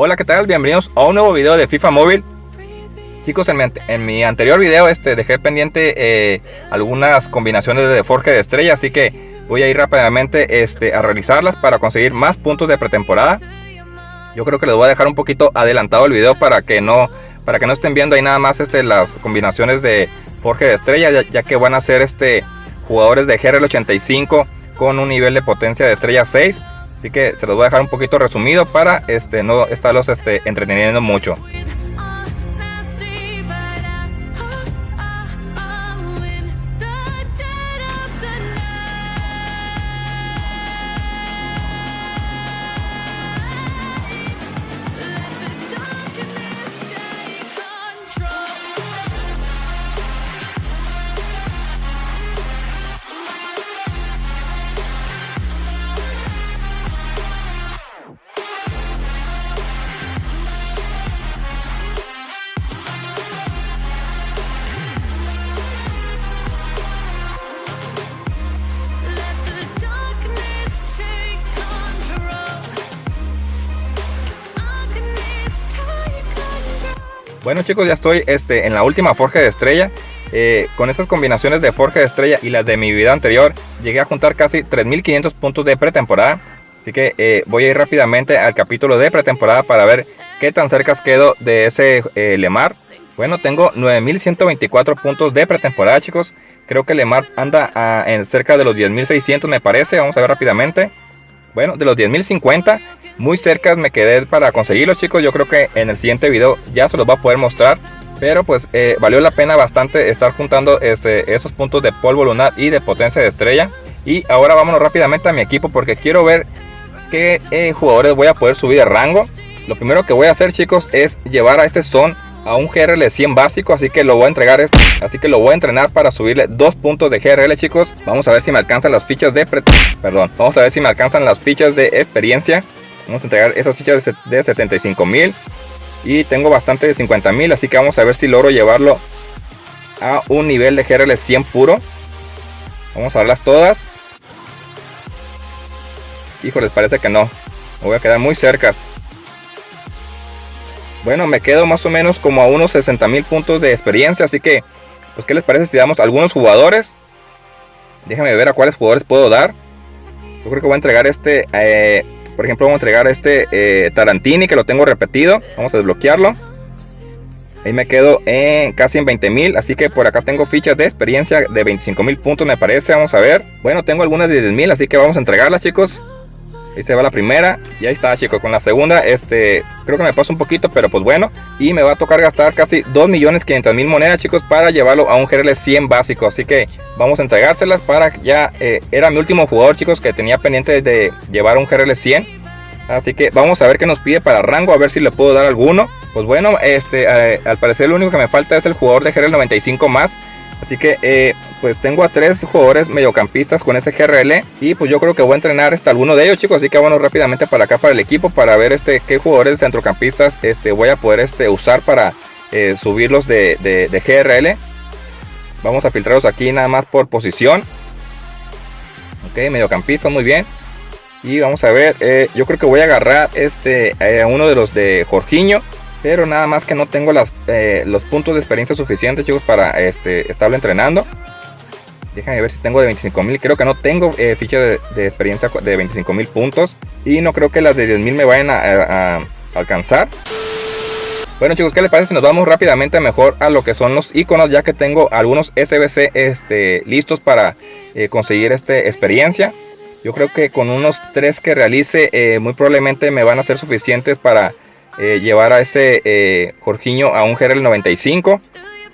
Hola, ¿qué tal? Bienvenidos a un nuevo video de FIFA Móvil. Chicos, en mi, anterior video este, dejé pendiente eh, algunas combinaciones de Forge de estrella, así que voy a ir rápidamente este, a realizarlas para conseguir más puntos de pretemporada. Yo creo que les voy a dejar un poquito adelantado el video para que no, para que no estén viendo ahí nada más este, las combinaciones de Forge de estrella, ya, que van a ser este, jugadores de GRL 85 con un nivel de potencia de estrella 6 Así que se los voy a dejar un poquito resumido para este, no estarlos este, entreteniendo mucho. Bueno chicos, ya estoy este, en la última Forja de Estrella. Eh, con estas combinaciones de Forja de Estrella y las de mi video anterior, llegué a juntar casi 3500 puntos de pretemporada. Así que eh, voy a ir rápidamente al capítulo de pretemporada para ver qué tan cerca quedo de ese eh, Lemar. Bueno, tengo 9124 puntos de pretemporada chicos. Creo que Lemar anda en cerca de los 10600 me parece. Vamos a ver rápidamente. Bueno, de los 10.050, muy cerca me quedé para conseguirlo chicos. Yo creo que en el siguiente video ya se los va a poder mostrar. Pero pues eh, valió la pena bastante estar juntando ese, esos puntos de polvo lunar y de potencia de estrella. Y ahora vámonos rápidamente a mi equipo porque quiero ver qué eh, jugadores voy a poder subir de rango. Lo primero que voy a hacer chicos es llevar a este son a un GRL 100 básico, así que lo voy a entregar este, así que lo voy a entrenar para subirle dos puntos de GRL, chicos. Vamos a ver si me alcanzan las fichas de perdón, vamos a ver si me alcanzan las fichas de experiencia. Vamos a entregar esas fichas de, 75 mil y tengo bastante de 50 mil, así que vamos a ver si logro llevarlo a un nivel de GRL 100 puro. Vamos a verlas todas. Híjoles, parece que no. Me voy a quedar muy cerca. Bueno, me quedo más o menos como a unos 60 mil puntos de experiencia. Así que, pues, ¿qué les parece si damos algunos jugadores? Déjenme ver a cuáles jugadores puedo dar. Yo creo que voy a entregar este, eh, por ejemplo, vamos a entregar este eh, Tarantini que lo tengo repetido. Vamos a desbloquearlo. Ahí me quedo en casi en 20 mil. Así que por acá tengo fichas de experiencia de 25 mil puntos, me parece. Vamos a ver. Bueno, tengo algunas de 10 mil, así que vamos a entregarlas, chicos. Ahí se va la primera. Y ahí está, chicos. Con la segunda, este, creo que me pasa un poquito, pero pues bueno. Y me va a tocar gastar casi 2.500.000 monedas, chicos, para llevarlo a un GRL 100 básico. Así que vamos a entregárselas para ya... Eh, era mi último jugador, chicos, que tenía pendiente de llevar un GRL 100. Así que vamos a ver qué nos pide para rango, a ver si le puedo dar alguno. Pues bueno, este, eh, al parecer lo único que me falta es el jugador de GRL 95 más. Así que eh, pues tengo a tres jugadores mediocampistas con ese GRL y pues yo creo que voy a entrenar hasta alguno de ellos chicos. Así que bueno rápidamente para acá para el equipo para ver este qué jugadores centrocampistas este voy a poder este usar para eh, subirlos de, de, GRL vamos a filtrarlos aquí nada más por posición. Ok mediocampistas muy bien. Y vamos a ver eh, yo creo que voy a agarrar este uno de los de Jorginho pero nada más que no tengo eh, los puntos de experiencia suficientes, chicos, para este, estarlo entrenando. Déjame ver si tengo de 25.000. Creo que no tengo eh, ficha de, experiencia de 25.000 puntos. Y no creo que las de 10.000 me vayan a, alcanzar. Bueno chicos, ¿qué les parece si nos vamos rápidamente mejor a lo que son los iconos? Ya que tengo algunos SBC este, listos para eh, conseguir este, experiencia. Yo creo que con unos 3 que realice muy probablemente me van a ser suficientes para eh, llevar a ese eh, a un GRL 95.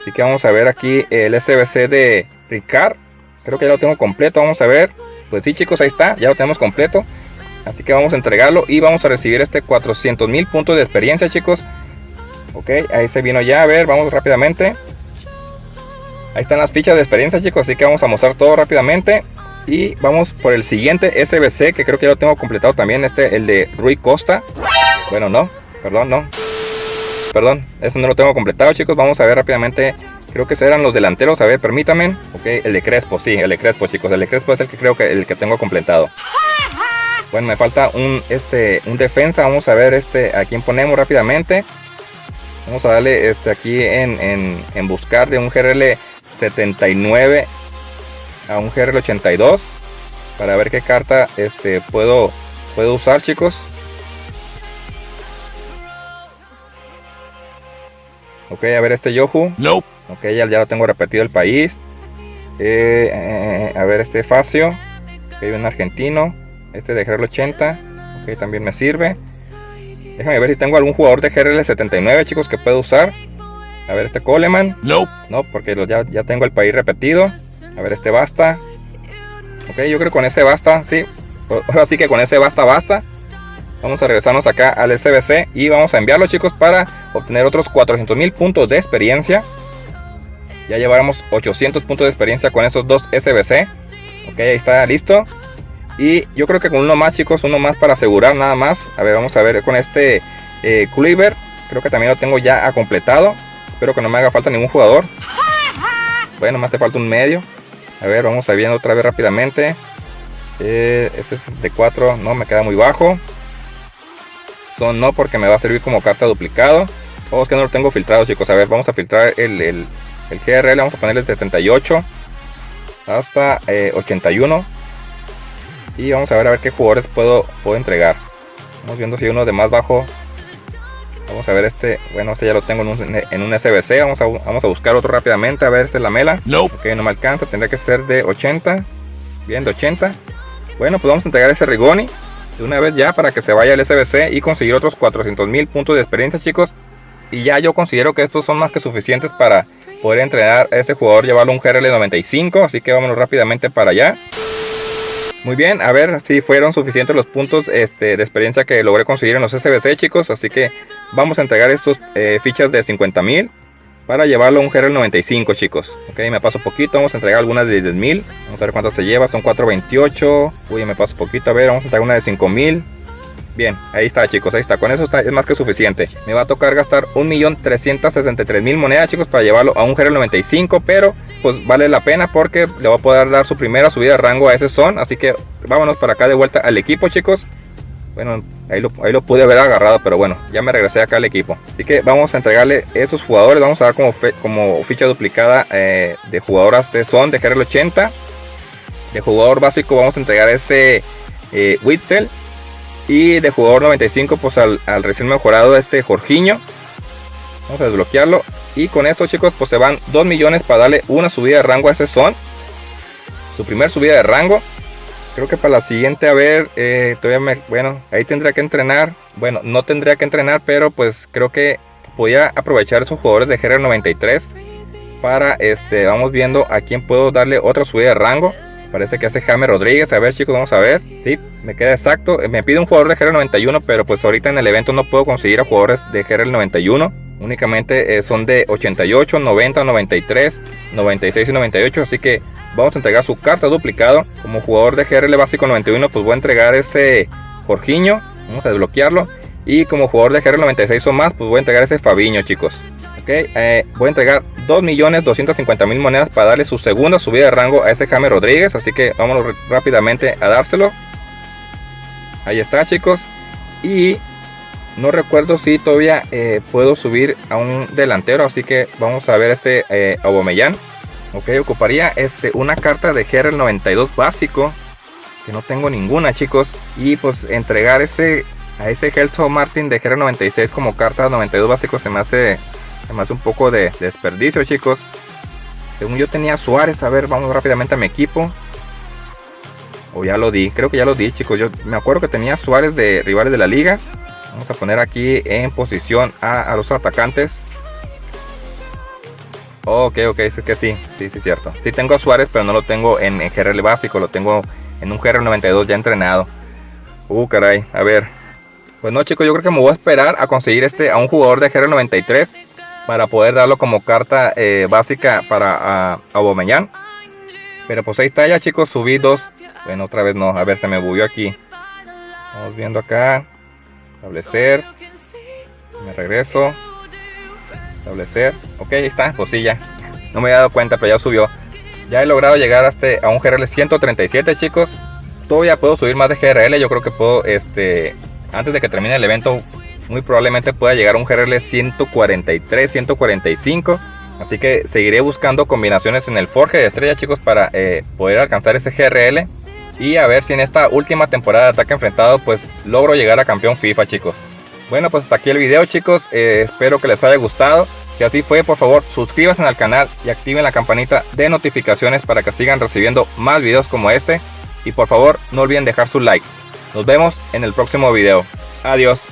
Así que vamos a ver aquí el SBC de Ricard. Creo que ya lo tengo completo. Vamos a ver. Pues sí, chicos, ahí está. Ya lo tenemos completo. Así que vamos a entregarlo y vamos a recibir este 400 mil puntos de experiencia, chicos. Ok, ahí se vino ya. A ver, vamos rápidamente. Ahí están las fichas de experiencia, chicos. Así que vamos a mostrar todo rápidamente. Y vamos por el siguiente SBC, que creo que ya lo tengo completado también. Este, el de Rui Costa. Bueno, no. Perdón, no. Perdón, eso no lo tengo completado, chicos. Vamos a ver rápidamente. Creo que eran los delanteros. A ver, permítame. Ok, el de Crespo, sí, el de Crespo, chicos. El de Crespo es el que creo que el que tengo completado. Bueno, me falta un, este, un defensa. Vamos a ver este, a quién ponemos rápidamente. Vamos a darle este aquí en, en, buscar de un GRL 79 a un GRL 82 para ver qué carta este puedo puedo usar chicos ok a ver este Yohu no ok ya, ya lo tengo repetido el país eh, eh, a ver este Facio ok un argentino este de GRL 80 ok también me sirve Déjame ver si tengo algún jugador de GRL 79, chicos, que puedo usar. A ver, este Coleman. No. No, porque ya, ya tengo el país repetido. A ver, este basta. Ok, yo creo que con ese basta, sí. Ahora sí que con ese basta, basta. Vamos a regresarnos acá al SBC y vamos a enviarlo, chicos, para obtener otros 400 mil puntos de experiencia. Ya llevamos 800 puntos de experiencia con esos dos SBC. Ok, ahí está listo. Y yo creo que con uno más, chicos, uno más para asegurar nada más. A ver, vamos a ver con este eh, Cleaver. Creo que también lo tengo ya completado. Espero que no me haga falta ningún jugador. Bueno, más te falta un medio. A ver, vamos a ver otra vez rápidamente. Este es de 4, no, me queda muy bajo. Son no, porque me va a servir como carta duplicado. Oh, es que no lo tengo filtrado, chicos. A ver, vamos a filtrar el, el, el GRL. Vamos a ponerle 78 hasta 81. Eh, y vamos a ver a ver qué jugadores puedo, puedo entregar. Vamos viendo si hay uno de más bajo. Vamos a ver este. Bueno, este ya lo tengo en un, en un SBC. Vamos a, vamos a buscar otro rápidamente. A ver, este es la mela. No. Ok, no me alcanza. Tendría que ser de 80. Bien, de 80. Bueno, pues vamos a entregar ese Rigoni. De una vez ya para que se vaya el SBC y conseguir otros 400 mil puntos de experiencia, chicos. Y ya yo considero que estos son más que suficientes para poder entrenar a este jugador, llevarlo un GRL 95. Así que vámonos rápidamente para allá. Muy bien, a ver si fueron suficientes los puntos este, de experiencia que logré conseguir en los SBC, chicos. Así que vamos a entregar estos eh, fichas de 50.000 para llevarlo a un GRL 95, chicos. Ok, me paso poquito, vamos a entregar algunas de 10.000. Vamos a ver cuántas se lleva, son 428. Uy, me paso poquito, a ver, vamos a entregar una de 5.000. Bien, ahí está chicos, ahí está, con eso está, es más que suficiente Me va a tocar gastar 1.363.000 monedas chicos para llevarlo a un GRL 95 Pero pues vale la pena porque le va a poder dar su primera subida de rango a ese son Así que vámonos para acá de vuelta al equipo chicos Bueno, ahí lo, ahí lo pude haber agarrado pero bueno, ya me regresé acá al equipo Así que vamos a entregarle esos jugadores, vamos a dar como, como ficha duplicada eh, de jugadoras de son de GRL 80 De jugador básico vamos a entregar ese eh, y de jugador 95 pues al, recién mejorado este Jorginho. Vamos a desbloquearlo. Y con esto chicos pues se van 2 millones para darle una subida de rango a ese son. Su primer subida de rango. Creo que para la siguiente, a ver, eh, todavía me, bueno, ahí tendría que entrenar. Bueno, no tendría que entrenar, pero pues creo que podía aprovechar esos jugadores de GR93 para, este, vamos viendo a quién puedo darle otra subida de rango. Parece que hace Jaime Rodríguez. A ver, chicos, vamos a ver. Sí, me queda exacto. Me pide un jugador de GRL 91, pero pues ahorita en el evento no puedo conseguir a jugadores de GRL 91. Únicamente eh, son de 88, 90, 93, 96 y 98. Así que vamos a entregar su carta duplicado. Como jugador de GRL básico 91, pues voy a entregar ese Jorginho. Vamos a desbloquearlo. Y como jugador de GRL 96 o más, pues voy a entregar ese Fabiño, chicos. Ok, eh, voy a entregar 2.250.000 monedas para darle su segunda subida de rango a ese Jaime Rodríguez. Así que vámonos rápidamente a dárselo. Ahí está chicos. Y no recuerdo si todavía eh, puedo subir a un delantero. Así que vamos a ver este eh, Ok, ocuparía este, una carta de GRL 92 básico. Que no tengo ninguna chicos. Y pues entregar ese a ese Gelso Martin de GR 96 como carta 92 básico se me hace Además un poco de, desperdicio, chicos. Según yo tenía Suárez. A ver, vamos rápidamente a mi equipo. O ya lo di. Creo que ya lo di, chicos. Yo me acuerdo que tenía Suárez de rivales de la liga. Vamos a poner aquí en posición a, los atacantes. Ok, ok, es que sí, sí, sí, cierto. Sí tengo a Suárez, pero no lo tengo en, en GRL básico, lo tengo en un GRL 92 ya entrenado. Uh, caray, a ver. Pues no, chicos, yo creo que me voy a esperar a conseguir este a un jugador de GRL 93 para poder darlo como carta eh, básica para uh, Pero pues ahí está ya chicos, subí dos. Bueno, otra vez no, a ver, se me bugueó aquí. Vamos viendo acá. Establecer. Me regreso. Establecer. Ok, ahí está, pues sí ya. No me había dado cuenta, pero ya subió. Ya he logrado llegar hasta a un GRL 137 chicos. todavía puedo subir más de GRL. Yo creo que puedo, este, antes de que termine el evento, muy probablemente pueda llegar a un GRL 143, 145. Así que seguiré buscando combinaciones en el Forge de estrella, chicos, para eh, poder alcanzar ese GRL. Y a ver si en esta última temporada de ataque enfrentado, pues logro llegar a campeón FIFA, chicos. Bueno, pues hasta aquí el video, chicos. Eh, espero que les haya gustado. Si así fue, por favor, suscríbanse al canal y activen la campanita de notificaciones para que sigan recibiendo más videos como este. Y por favor, no olviden dejar su like. Nos vemos en el próximo video. Adiós.